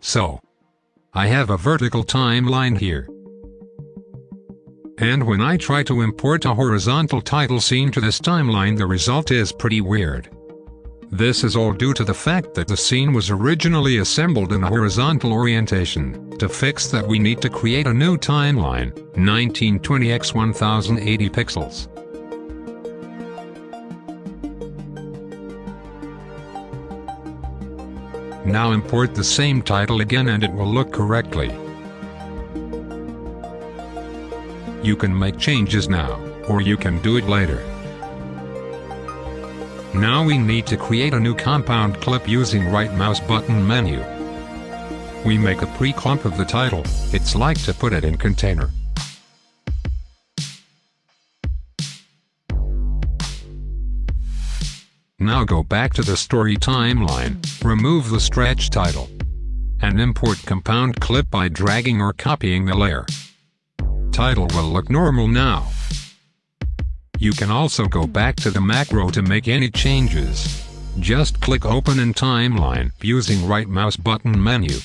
So, I have a vertical timeline here. And when I try to import a horizontal title scene to this timeline the result is pretty weird. This is all due to the fact that the scene was originally assembled in a horizontal orientation. To fix that we need to create a new timeline, 1920 x 1080 pixels. Now import the same title again and it will look correctly. You can make changes now, or you can do it later. Now we need to create a new compound clip using right mouse button menu. We make a pre-clump of the title, it's like to put it in container. Now go back to the story timeline, remove the stretch title, and import compound clip by dragging or copying the layer. Title will look normal now. You can also go back to the macro to make any changes. Just click Open in Timeline using right mouse button menu.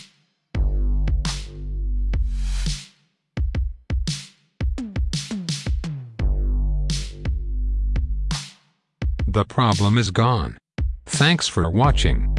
The problem is gone. Thanks for watching.